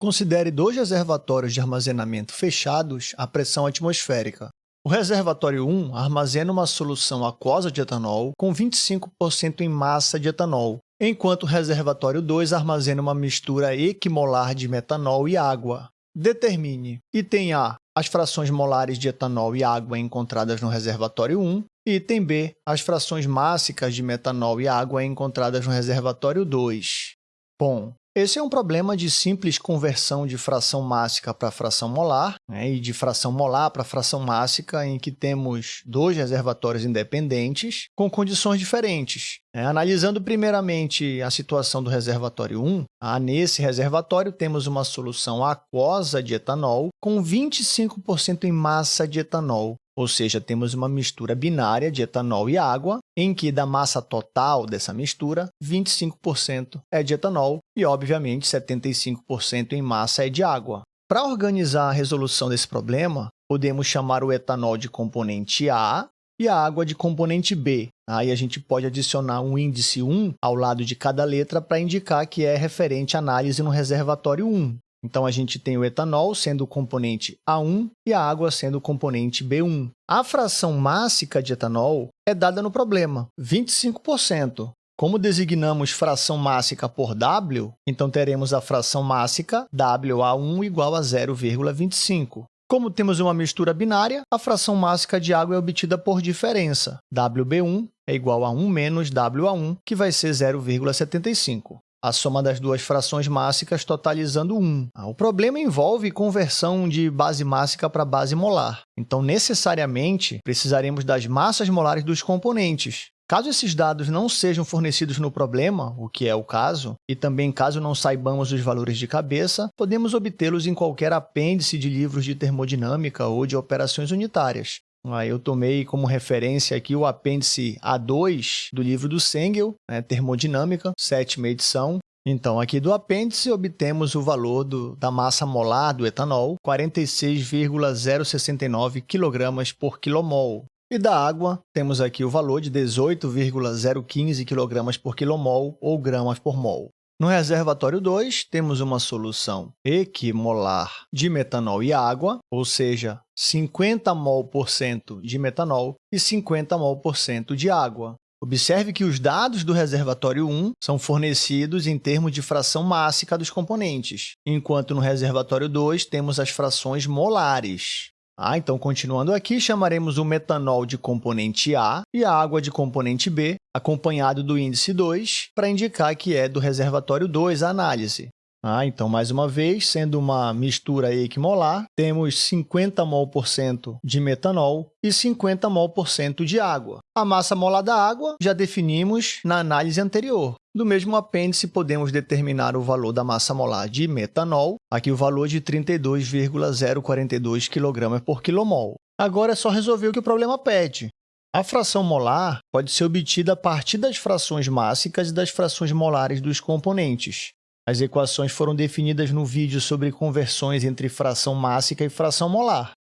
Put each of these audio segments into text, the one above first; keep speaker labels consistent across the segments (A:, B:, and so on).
A: Considere dois reservatórios de armazenamento fechados à pressão atmosférica. O reservatório 1 armazena uma solução aquosa de etanol com 25% em massa de etanol, enquanto o reservatório 2 armazena uma mistura equimolar de metanol e água. Determine item A as frações molares de etanol e água encontradas no reservatório 1 e item B as frações mássicas de metanol e água encontradas no reservatório 2. Bom, esse é um problema de simples conversão de fração mássica para fração molar né, e de fração molar para fração mássica, em que temos dois reservatórios independentes com condições diferentes. É, analisando primeiramente a situação do reservatório 1, ah, nesse reservatório temos uma solução aquosa de etanol com 25% em massa de etanol, ou seja, temos uma mistura binária de etanol e água, em que da massa total dessa mistura, 25% é de etanol e, obviamente, 75% em massa é de água. Para organizar a resolução desse problema, podemos chamar o etanol de componente A e a água de componente B. Aí a gente pode adicionar um índice 1 ao lado de cada letra para indicar que é referente à análise no reservatório 1. Então, a gente tem o etanol sendo o componente A1 e a água sendo o componente B1. A fração mássica de etanol é dada no problema, 25%. Como designamos fração mássica por W, então teremos a fração mássica WA1 igual a 0,25. Como temos uma mistura binária, a fração mássica de água é obtida por diferença. WB1 é igual a 1 menos WA1, que vai ser 0,75 a soma das duas frações mássicas totalizando 1. Ah, o problema envolve conversão de base mássica para base molar. Então, necessariamente, precisaremos das massas molares dos componentes. Caso esses dados não sejam fornecidos no problema, o que é o caso, e também caso não saibamos os valores de cabeça, podemos obtê-los em qualquer apêndice de livros de termodinâmica ou de operações unitárias. Eu tomei como referência aqui o apêndice A2 do livro do Sengel, né, Termodinâmica, sétima edição. Então, aqui do apêndice, obtemos o valor do, da massa molar do etanol, 46,069 kg por quilomol. E da água, temos aqui o valor de 18,015 kg por quilomol ou gramas por mol. No reservatório 2, temos uma solução equimolar de metanol e água, ou seja, 50 mol por cento de metanol e 50 mol por cento de água. Observe que os dados do reservatório 1 são fornecidos em termos de fração mássica dos componentes, enquanto no reservatório 2 temos as frações molares. Ah, então, continuando aqui, chamaremos o metanol de componente A e a água de componente B, acompanhado do índice 2, para indicar que é do reservatório 2 a análise. Ah, então, mais uma vez, sendo uma mistura equimolar, temos 50 mol por cento de metanol e 50 mol por cento de água. A massa molar da água já definimos na análise anterior. Do mesmo apêndice, podemos determinar o valor da massa molar de metanol, aqui o valor de 32,042 kg por quilomol. Agora é só resolver o que o problema pede. A fração molar pode ser obtida a partir das frações mássicas e das frações molares dos componentes. As equações foram definidas no vídeo sobre conversões entre fração mássica e fração molar.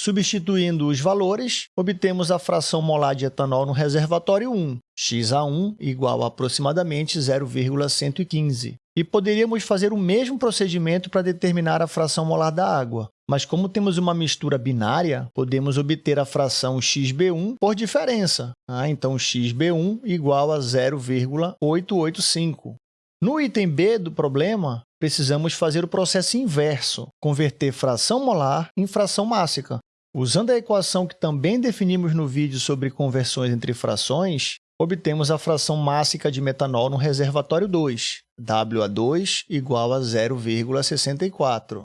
A: Substituindo os valores, obtemos a fração molar de etanol no reservatório 1, XA1 igual a aproximadamente 0,115. E poderíamos fazer o mesmo procedimento para determinar a fração molar da água. Mas como temos uma mistura binária, podemos obter a fração xB1 por diferença. Ah, então, xB1 igual a 0,885. No item B do problema, precisamos fazer o processo inverso, converter fração molar em fração mássica. Usando a equação que também definimos no vídeo sobre conversões entre frações, obtemos a fração mássica de metanol no reservatório 2, WA2 igual a 0,64.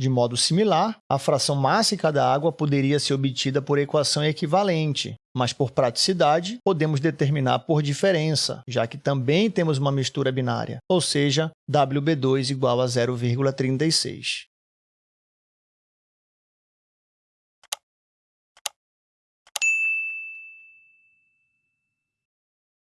A: De modo similar, a fração mássica da água poderia ser obtida por equação equivalente, mas por praticidade, podemos determinar por diferença, já que também temos uma mistura binária, ou seja, WB2 igual a 0,36.